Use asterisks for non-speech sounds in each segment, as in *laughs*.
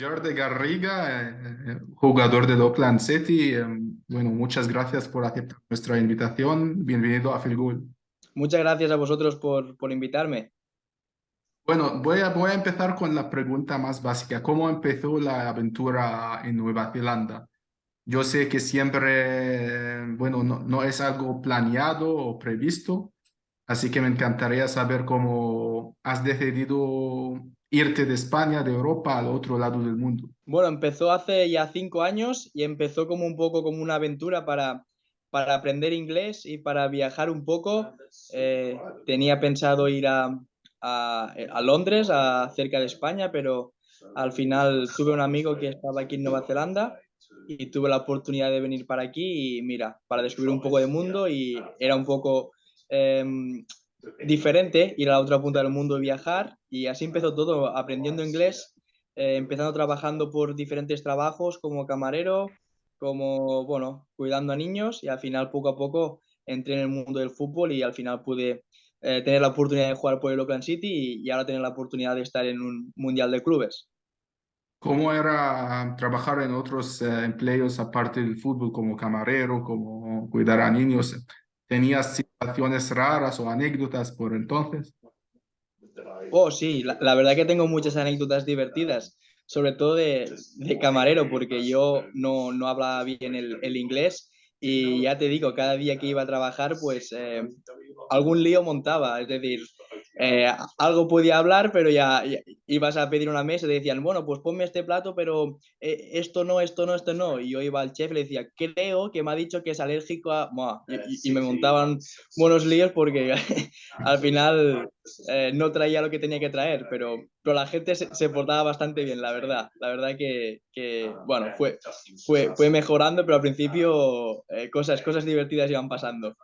Jordi Garriga, eh, eh, jugador del Oakland City. Eh, bueno, muchas gracias por aceptar nuestra invitación. Bienvenido a Filgul. Muchas gracias a vosotros por, por invitarme. Bueno, voy a, voy a empezar con la pregunta más básica. ¿Cómo empezó la aventura en Nueva Zelanda? Yo sé que siempre, bueno, no, no es algo planeado o previsto, así que me encantaría saber cómo has decidido irte de España, de Europa, al otro lado del mundo? Bueno, empezó hace ya cinco años y empezó como un poco como una aventura para, para aprender inglés y para viajar un poco. Eh, tenía pensado ir a, a, a, Londres, a, cerca de España, pero al final tuve un amigo que estaba aquí en Nueva Zelanda y tuve la oportunidad de venir para aquí y mira, para descubrir un poco de mundo y era un poco eh, diferente ir a la otra punta del mundo y viajar y así empezó todo, aprendiendo inglés, eh, empezando trabajando por diferentes trabajos como camarero, como, bueno, cuidando a niños y al final poco a poco entré en el mundo del fútbol y al final pude eh, tener la oportunidad de jugar por el Oakland City y, ahora tener la oportunidad de estar en un mundial de clubes. ¿Cómo era trabajar en otros eh, empleos aparte del fútbol como camarero, como cuidar a niños? ¿Tenías situaciones raras o anécdotas por entonces? Oh, sí, la, verdad que tengo muchas anécdotas divertidas, sobre todo de, de camarero, porque yo no, no hablaba bien el, el, inglés y ya te digo, cada día que iba a trabajar, pues eh, algún lío montaba, es decir, eh, algo podía hablar, pero ya, ya, ibas a pedir una mesa y te decían, bueno, pues ponme este plato, pero eh, esto no, esto no, esto no. Y yo iba al chef y le decía, creo que me ha dicho que es alérgico a... Buah, y, y, me montaban buenos líos porque *laughs* al final eh, no traía lo que tenía que traer, pero, pero la gente se, se portaba bastante bien, la verdad. La verdad que, que bueno, fue, fue, fue mejorando, pero al principio eh, cosas, cosas divertidas iban pasando.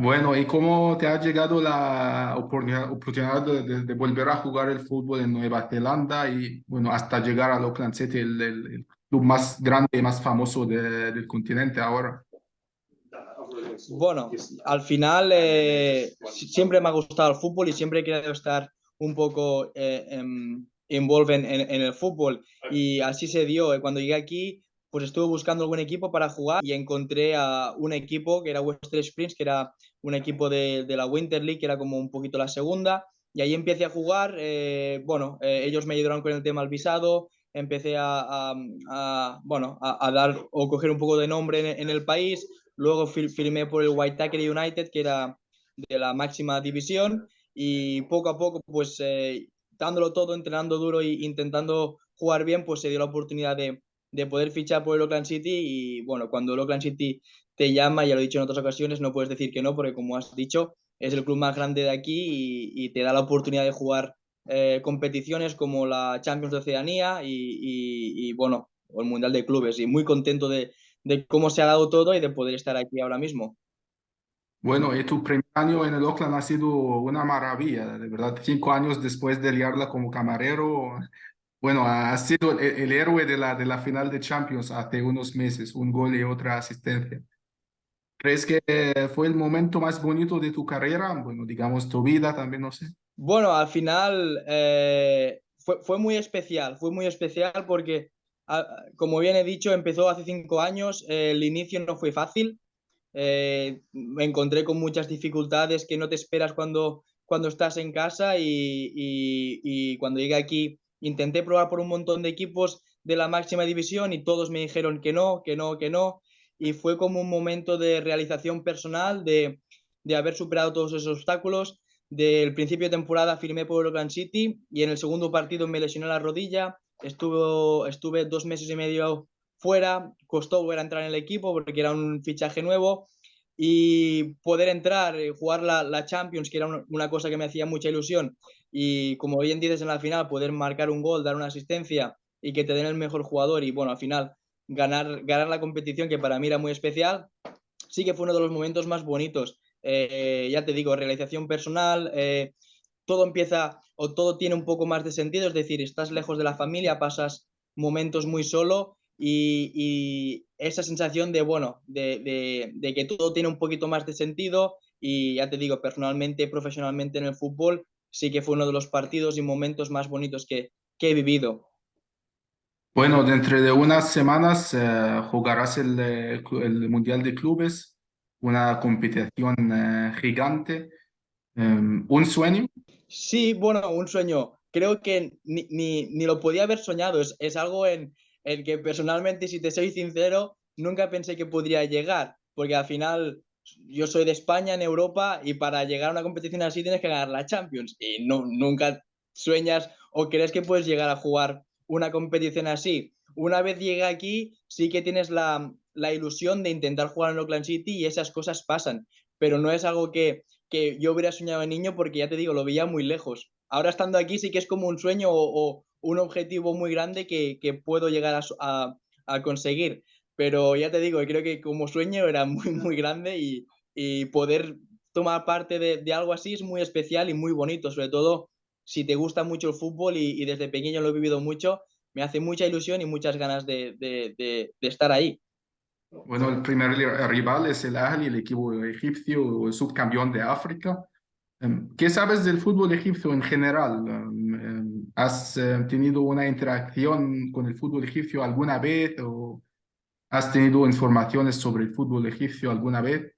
Bueno, ¿y cómo te ha llegado la oportunidad de, volver a jugar el fútbol en Nueva Zelanda y, bueno, hasta llegar al Auckland City, el, club más grande y más famoso de, del continente ahora? Bueno, al final eh, siempre me ha gustado el fútbol y siempre he querido estar un poco eh, involved en, el fútbol y así se dio. Cuando llegué aquí, pues estuve buscando algún equipo para jugar y encontré a un equipo que era Western Springs, que era un equipo de, de, la Winter League, que era como un poquito la segunda, y ahí empecé a jugar, eh, bueno, eh, ellos me ayudaron con el tema del visado, empecé a, a, a bueno, a, dar o coger un poco de nombre en, en el país, luego fir, firmé por el White United, que era de la máxima división, y poco a poco, pues eh, dándolo todo, entrenando duro e intentando jugar bien, pues se dio la oportunidad de, de poder fichar por el Oakland City y bueno, cuando el Oakland City te llama, ya lo he dicho en otras ocasiones, no puedes decir que no, porque como has dicho, es el club más grande de aquí y, te da la oportunidad de jugar eh, competiciones como la Champions de Oceanía y, y, y, bueno, el Mundial de Clubes. Y muy contento de, de, cómo se ha dado todo y de poder estar aquí ahora mismo. Bueno, y tu primer año en el Oakland ha sido una maravilla, de verdad. Cinco años después de liarla como camarero, bueno, ha sido el, héroe de la, de la final de Champions hace unos meses, un gol y otra asistencia. ¿Crees que fue el momento más bonito de tu carrera? Bueno, digamos, tu vida también, no sé. Bueno, al final eh, fue, fue, muy especial, fue muy especial porque, como bien he dicho, empezó hace cinco años, el inicio no fue fácil, eh, me encontré con muchas dificultades que no te esperas cuando, cuando estás en casa y, y, y cuando llegué aquí Intenté probar por un montón de equipos de la máxima división y todos me dijeron que no, que no, que no. Y fue como un momento de realización personal, de, de haber superado todos esos obstáculos. Del principio de temporada firmé por Oakland City y en el segundo partido me lesioné la rodilla. Estuve, estuve dos meses y medio fuera, costó volver a entrar en el equipo porque era un fichaje nuevo y poder entrar, jugar la, la Champions, que era una, cosa que me hacía mucha ilusión, y como bien dices en la final, poder marcar un gol, dar una asistencia y que te den el mejor jugador y bueno, al final ganar, ganar la competición que para mí era muy especial, sí que fue uno de los momentos más bonitos. Eh, ya te digo, realización personal, eh, todo empieza o todo tiene un poco más de sentido, es decir, estás lejos de la familia, pasas momentos muy solo y esa sensación de, bueno, de, de, de, que todo tiene un poquito más de sentido y ya te digo, personalmente, profesionalmente en el fútbol, sí que fue uno de los partidos y momentos más bonitos que, que he vivido. Bueno, dentro de unas semanas eh, jugarás el, el Mundial de Clubes, una competición eh, gigante. Em, ¿un sueño? Sí, bueno, un sueño. Creo que ni, ni, ni lo podía haber soñado. Es, es algo en el que personalmente, si te soy sincero, nunca pensé que podría llegar, porque al final yo soy de España, en Europa, y para llegar a una competición así tienes que ganar la Champions. Y no, nunca sueñas o crees que puedes llegar a jugar una competición así. Una vez llegué aquí, sí que tienes la, la ilusión de intentar jugar en Oakland City y esas cosas pasan, pero no es algo que que yo hubiera soñado de niño porque ya te digo, lo veía muy lejos. Ahora estando aquí sí que es como un sueño o un objetivo muy grande que, que puedo llegar a, a, a, conseguir. Pero ya te digo, creo que como sueño era muy, muy grande y, y poder tomar parte de, de, algo así es muy especial y muy bonito, sobre todo si te gusta mucho el fútbol y, y desde pequeño lo he vivido mucho, me hace mucha ilusión y muchas ganas de, de, de, de estar ahí. Bueno, el primer rival es el Ahly, el equipo egipcio, el subcampeón de África. Em, ¿Qué sabes del fútbol egipcio en general? Em, em, ¿Has eh, tenido una interacción con el fútbol egipcio alguna vez o has tenido informaciones sobre el fútbol egipcio alguna vez?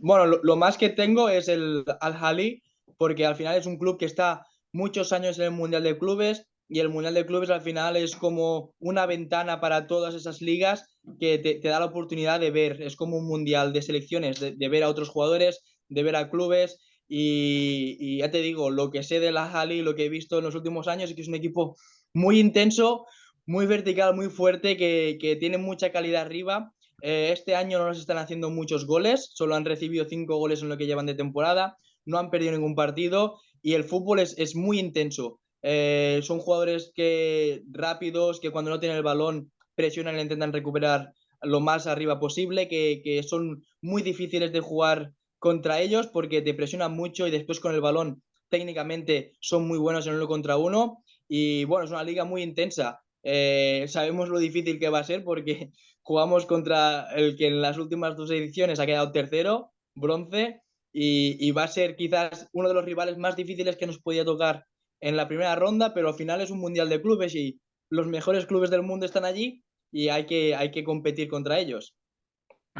Bueno, lo más que tengo es el Al-Hali, porque al final es un club que está muchos años en el Mundial de Clubes y el Mundial de Clubes al final es como una ventana para todas esas ligas que te, te da la oportunidad de ver, es como un Mundial de selecciones, de, de ver a otros jugadores, de ver a clubes y, ya te digo, lo que sé de la Hali, lo que he visto en los últimos años es que es un equipo muy intenso, muy vertical, muy fuerte, que, que tiene mucha calidad arriba eh, este año no nos están haciendo muchos goles, solo han recibido cinco goles en lo que llevan de temporada, no han perdido ningún partido y el fútbol es, es muy intenso. Eh, son jugadores que rápidos, que cuando no tienen el balón presionan e intentan recuperar lo más arriba posible, que, que son muy difíciles de jugar contra ellos porque te presionan mucho y después con el balón técnicamente son muy buenos en uno contra uno. Y bueno, es una liga muy intensa. Eh, sabemos lo difícil que va a ser porque *laughs* jugamos contra el que en las últimas dos ediciones ha quedado tercero, bronce, y, y, va a ser quizás uno de los rivales más difíciles que nos podía tocar en la primera ronda, pero al final es un mundial de clubes y los mejores clubes del mundo están allí y hay que, hay que competir contra ellos.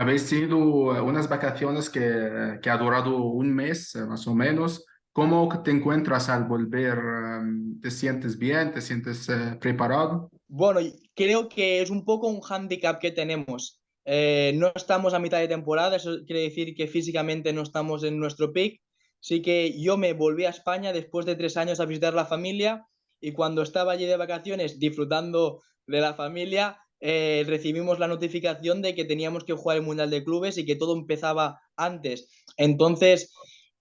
Habéis tenido unas vacaciones que, que ha durado un mes eh, más o menos. ¿Cómo te encuentras al volver? ¿Te sientes bien? ¿Te sientes eh, preparado? Bueno, creo que es un poco un hándicap que tenemos. Eh, no estamos a mitad de temporada, eso quiere decir que físicamente no estamos en nuestro peak. Así que yo me volví a España después de tres años a visitar la familia y cuando estaba allí de vacaciones disfrutando de la familia, eh, recibimos la notificación de que teníamos que jugar el Mundial de Clubes y que todo empezaba antes. Entonces,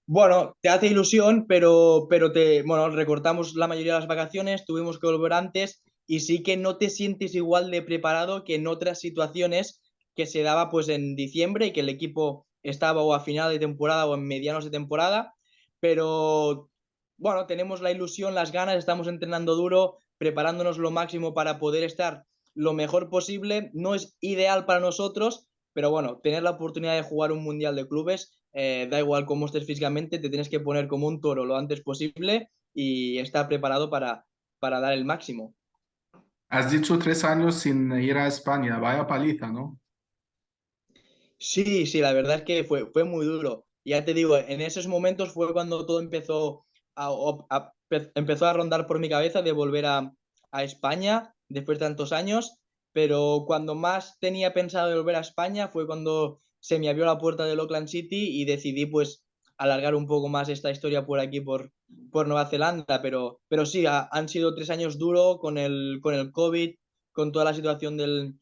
bueno, te hace ilusión, pero, pero te, bueno, recortamos la mayoría de las vacaciones, tuvimos que volver antes y sí que no te sientes igual de preparado que en otras situaciones que se daba pues en diciembre y que el equipo estaba o a final de temporada o en medianos de temporada, pero bueno, tenemos la ilusión, las ganas, estamos entrenando duro, preparándonos lo máximo para poder estar lo mejor posible. No es ideal para nosotros, pero bueno, tener la oportunidad de jugar un mundial de clubes, eh, da igual cómo estés físicamente, te tienes que poner como un toro lo antes posible y estar preparado para, para dar el máximo. Has dicho tres años sin ir a España, vaya paliza, ¿no? Sí, sí, la verdad es que fue, fue muy duro. Ya te digo, en esos momentos fue cuando todo empezó a, a, empezó a rondar por mi cabeza de volver a, a España después de tantos años, pero cuando más tenía pensado de volver a España fue cuando se me abrió la puerta del Auckland City y decidí pues alargar un poco más esta historia por aquí, por, por Nueva Zelanda, pero, pero sí, ha, han sido tres años duros con el, con el COVID, con toda la situación del,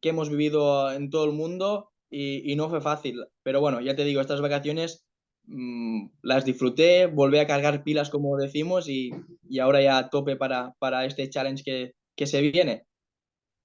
que hemos vivido en todo el mundo y, no fue fácil. Pero bueno, ya te digo, estas vacaciones mmm, las disfruté, volví a cargar pilas, como decimos, y, y ahora ya a tope para, para este challenge que, que se viene.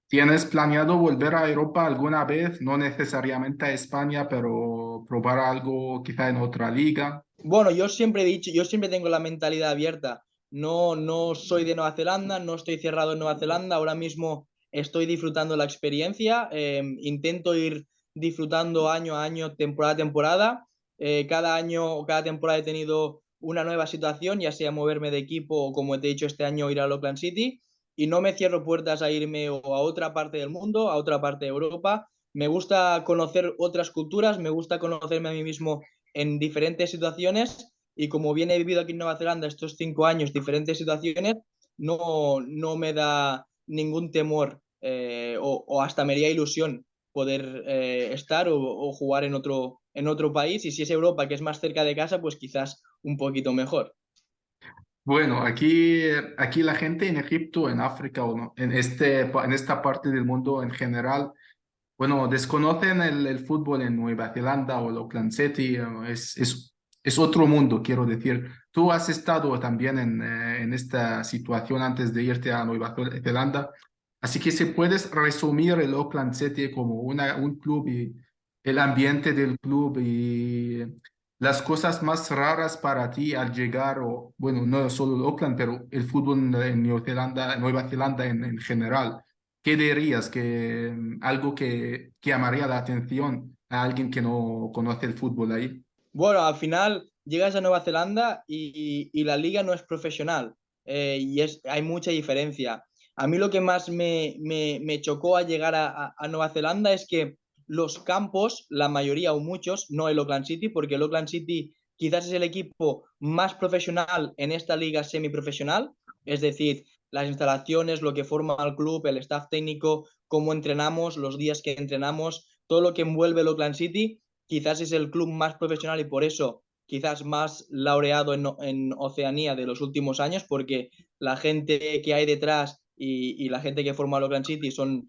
¿Tienes planeado volver a Europa alguna vez? No necesariamente a España, pero probar algo quizá en otra liga. Bueno, yo siempre he dicho, yo siempre tengo la mentalidad abierta. No, no soy de Nueva Zelanda, no estoy cerrado en Nueva Zelanda. Ahora mismo estoy disfrutando la experiencia. Eh, intento ir disfrutando año a año, temporada a temporada. Eh, cada año o cada temporada he tenido una nueva situación, ya sea moverme de equipo o como te he dicho este año ir a Auckland City y no me cierro puertas a irme o a otra parte del mundo, a otra parte de Europa. Me gusta conocer otras culturas, me gusta conocerme a mí mismo en diferentes situaciones y como bien he vivido aquí en Nueva Zelanda estos cinco años, diferentes situaciones, no, no me da ningún temor eh, o, hasta me haría ilusión poder eh, estar o, jugar en otro, en otro país y si es Europa, que es más cerca de casa, pues quizás un poquito mejor. Bueno, aquí, aquí la gente en Egipto, en África o no, en, este, en esta parte del mundo en general, bueno, desconocen el, fútbol en Nueva Zelanda o el Auckland City, es, es, es, otro mundo, quiero decir. Tú has estado también en, eh, en esta situación antes de irte a Nueva Zelanda, así que si puedes resumir el Auckland City como una, un club y el ambiente del club y las cosas más raras para ti al llegar, o bueno, no solo Auckland, pero el fútbol en Nueva Zelanda, en general. ¿Qué dirías que mm, algo que, que llamaría la atención a alguien que no conoce el fútbol ahí? Bueno, al final llegas a Nueva Zelanda y, y la liga no es profesional eh, y es, hay mucha diferencia. A mí lo que más me, me, me chocó al llegar a, a, Nueva Zelanda es que los campos, la mayoría o muchos, no el Oakland City, porque el Oakland City quizás es el equipo más profesional en esta liga semiprofesional, es decir, las instalaciones, lo que forma el club, el staff técnico, cómo entrenamos, los días que entrenamos, todo lo que envuelve el Oakland City, quizás es el club más profesional y por eso quizás más laureado en, Oceanía de los últimos años, porque la gente que hay detrás y, la gente que forma el Oakland City son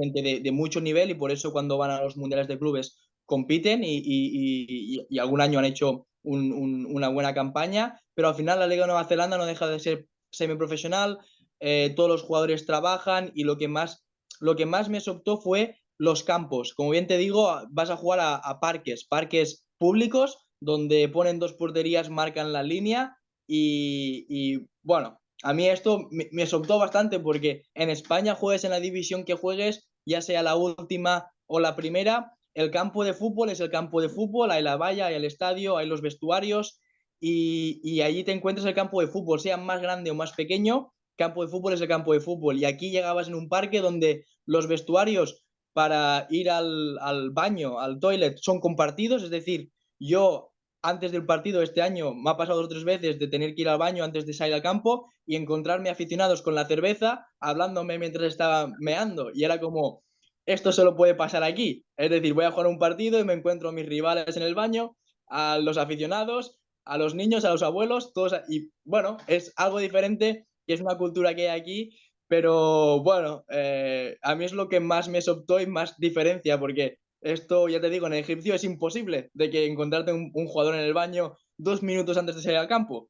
gente de, mucho nivel y por eso cuando van a los mundiales de clubes compiten y, algún año han hecho una buena campaña, pero al final la Liga de Nueva Zelanda no deja de ser semiprofesional, eh, todos los jugadores trabajan y lo que más, lo que más me soltó fue los campos. Como bien te digo, vas a jugar a, parques, parques públicos donde ponen dos porterías, marcan la línea y, bueno, a mí esto me, me bastante porque en España juegues en la división que juegues, ya sea la última o la primera, el campo de fútbol es el campo de fútbol, hay la valla, hay el estadio, hay los vestuarios y, y allí te encuentras el campo de fútbol, sea más grande o más pequeño, campo de fútbol es el campo de fútbol. Y aquí llegabas en un parque donde los vestuarios para ir al, al, baño, al toilet, son compartidos. Es decir, yo antes del partido este año me ha pasado tres veces de tener que ir al baño antes de salir al campo y encontrarme aficionados con la cerveza hablándome mientras estaba meando. Y era como, esto solo puede pasar aquí. Es decir, voy a jugar un partido y me encuentro a mis rivales en el baño, a los aficionados, a los niños, a los abuelos, todos. Y bueno, es algo diferente que es una cultura que hay aquí, pero bueno, eh, a mí es lo que más me soltó y más diferencia, porque esto, ya te digo, en egipcio es imposible de que encontrarte un, jugador en el baño dos minutos antes de salir al campo.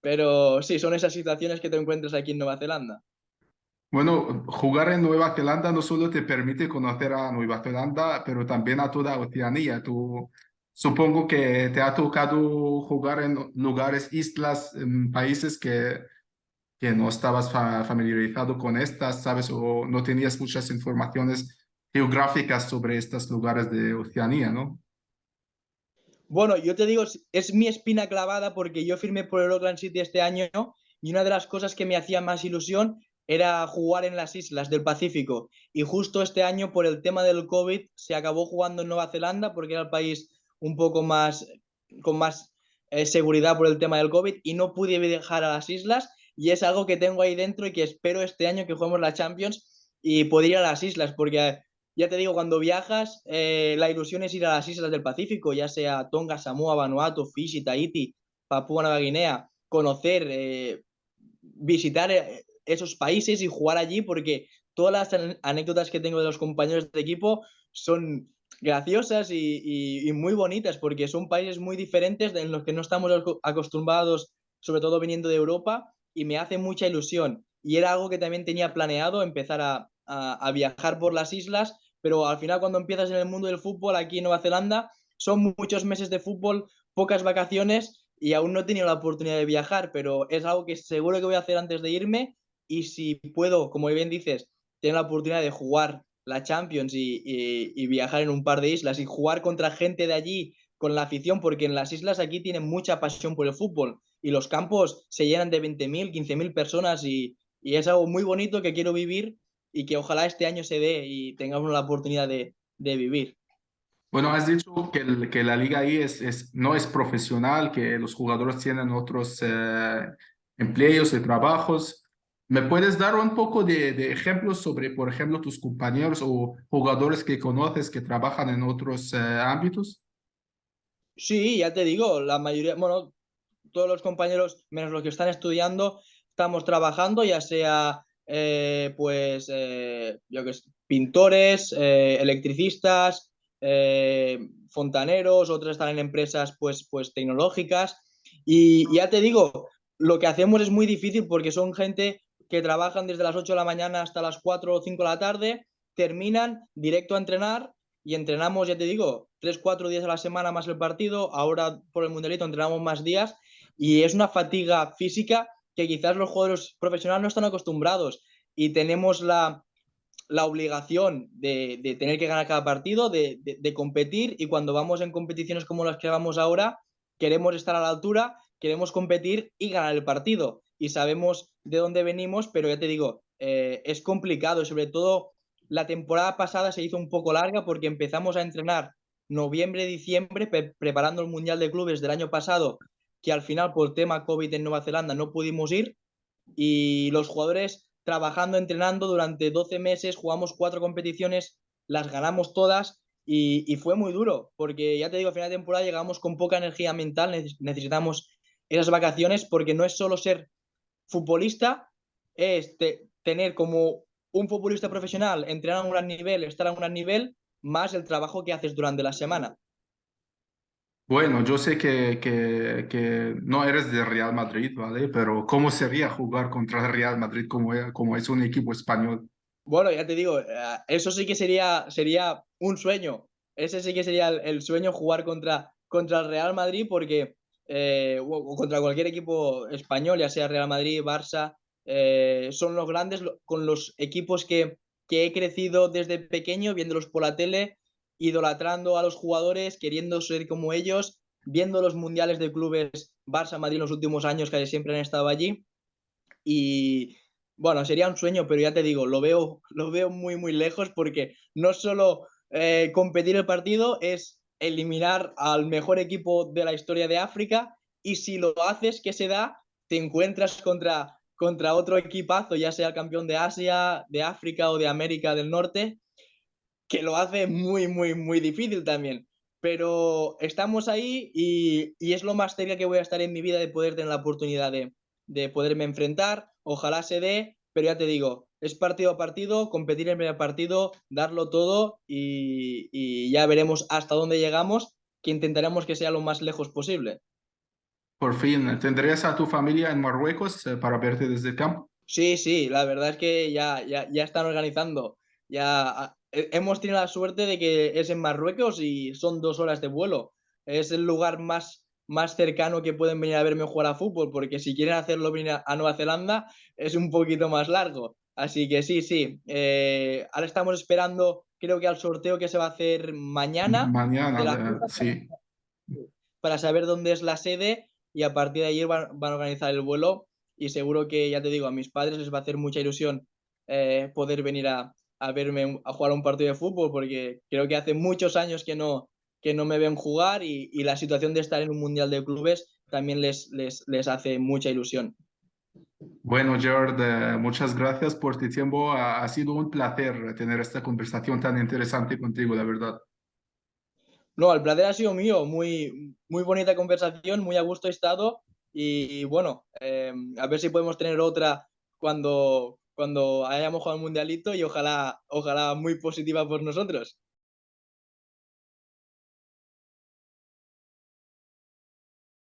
Pero sí, son esas situaciones que te encuentras aquí en Nueva Zelanda. Bueno, jugar en Nueva Zelanda no solo te permite conocer a Nueva Zelanda, pero también a toda Oceanía. Tú, supongo que te ha tocado jugar en lugares, islas, países que que no estabas familiarizado con estas, ¿sabes? O no tenías muchas informaciones geográficas sobre estos lugares de Oceanía, ¿no? Bueno, yo te digo, es mi espina clavada porque yo firmé por el Oakland City este año y una de las cosas que me hacía más ilusión era jugar en las islas del Pacífico. Y justo este año, por el tema del COVID, se acabó jugando en Nueva Zelanda porque era el país un poco más, con más eh, seguridad por el tema del COVID y no pude viajar a las islas y es algo que tengo ahí dentro y que espero este año que juguemos la Champions y poder ir a las islas, porque ya te digo, cuando viajas, eh, la ilusión es ir a las islas del Pacífico, ya sea Tonga, Samoa, Vanuatu, Fiji, Tahiti, Papúa Nueva Guinea, conocer, eh, visitar eh, esos países y jugar allí, porque todas las anécdotas que tengo de los compañeros de equipo son graciosas y, muy bonitas, porque son países muy diferentes en los que no estamos acostumbrados, sobre todo viniendo de Europa, y me hace mucha ilusión. Y era algo que también tenía planeado, empezar a, viajar por las islas, pero al final cuando empiezas en el mundo del fútbol aquí en Nueva Zelanda, son muchos meses de fútbol, pocas vacaciones y aún no he tenido la oportunidad de viajar, pero es algo que seguro que voy a hacer antes de irme y si puedo, como bien dices, tener la oportunidad de jugar la Champions y, viajar en un par de islas y jugar contra gente de allí con la afición, porque en las islas aquí tienen mucha pasión por el fútbol y los campos se llenan de 20.000, 15.000 personas y es algo muy bonito que quiero vivir y que ojalá este año se dé y tengamos la oportunidad de, de vivir. Bueno, has dicho que, que la liga ahí es, es, no es profesional, que los jugadores tienen otros eh, empleos y trabajos. ¿Me puedes dar un poco de, de, ejemplos sobre, por ejemplo, tus compañeros o jugadores que conoces que trabajan en otros eh, ámbitos? Sí, ya te digo, la mayoría, bueno, todos los compañeros, menos los que están estudiando, estamos trabajando, ya sea, eh, pues, eh, yo que sé, pintores, eh, electricistas, fontaneros, otros están en empresas, pues, pues, tecnológicas. Y ya te digo, lo que hacemos es muy difícil porque son gente que trabajan desde las 8 de la mañana hasta las 4 o 5 de la tarde, terminan directo a entrenar y entrenamos, ya te digo, 3, 4 días a la semana más el partido, ahora por el mundialito entrenamos más días y es una fatiga física que quizás los jugadores profesionales no están acostumbrados y tenemos la, la obligación de, tener que ganar cada partido, de, competir y cuando vamos en competiciones como las que vamos ahora, queremos estar a la altura, queremos competir y ganar el partido. Y sabemos de dónde venimos, pero ya te digo, eh, es complicado y sobre todo la temporada pasada se hizo un poco larga porque empezamos a entrenar noviembre, diciembre, pre preparando el Mundial de Clubes del año pasado que al final por tema COVID en Nueva Zelanda no pudimos ir y los jugadores trabajando, entrenando durante 12 meses, jugamos cuatro competiciones, las ganamos todas y, fue muy duro, porque ya te digo, a final de temporada llegamos con poca energía mental, necesitamos esas vacaciones porque no es solo ser futbolista, es te, tener como un futbolista profesional, entrenar a un gran nivel, estar a un gran nivel, más el trabajo que haces durante la semana. Bueno, yo sé que, que, no eres de Real Madrid, ¿vale? Pero ¿cómo sería jugar contra el Real Madrid como, como es un equipo español? Bueno, ya te digo, eh, eso sí que sería, sería un sueño. Ese sí que sería el, el sueño jugar contra, contra el Real Madrid porque, eh, o contra cualquier equipo español, ya sea Real Madrid, Barça, eh, son los grandes con los equipos que, que he crecido desde pequeño viéndolos por la tele idolatrando a los jugadores, queriendo ser como ellos, viendo los mundiales de clubes Barça, Madrid en los últimos años que siempre han estado allí. Y bueno, sería un sueño, pero ya te digo, lo veo, *laughs* lo veo muy, muy lejos porque no solo eh, competir el partido es eliminar al mejor equipo de la historia de África y si lo haces, ¿qué se da? Te encuentras contra, contra otro equipazo, ya sea el campeón de Asia, de África o de América del Norte, que lo hace muy, muy, muy difícil también. Pero estamos ahí y, y, es lo más cerca que voy a estar en mi vida de poder tener la oportunidad de, de poderme enfrentar. Ojalá se dé, pero ya te digo, es partido a partido, competir en el primer partido, darlo todo y, y, ya veremos hasta dónde llegamos, que intentaremos que sea lo más lejos posible. Por fin, ¿tendrías a tu familia en Marruecos eh, para verte desde el campo? Sí, sí, la verdad es que ya, ya, ya están organizando. Ya hemos tenido la suerte de que es en Marruecos y son dos horas de vuelo. Es el lugar más, más cercano que pueden venir a verme jugar a fútbol, porque si quieren hacerlo venir a Nueva Zelanda es un poquito más largo. Así que sí, sí. Eh, ahora estamos esperando, creo que al sorteo que se va a hacer mañana. Mañana, sí. Para saber dónde es la sede y a partir de ahí van, van, a organizar el vuelo. Y seguro que, ya te digo, a mis padres les va a hacer mucha ilusión eh, poder venir a, a verme a jugar un partido de fútbol porque creo que hace muchos años que no, que no me ven jugar y, y la situación de estar en un mundial de clubes también les, les, les hace mucha ilusión. Bueno, Gerard, muchas gracias por tu tiempo. Ha, ha, sido un placer tener esta conversación tan interesante contigo, la verdad. No, el placer ha sido mío. Muy, muy bonita conversación, muy a gusto he estado. Y, y bueno, eh, a ver si podemos tener otra cuando, cuando hayamos jugado el mundialito y ojalá, ojalá muy positiva por nosotros.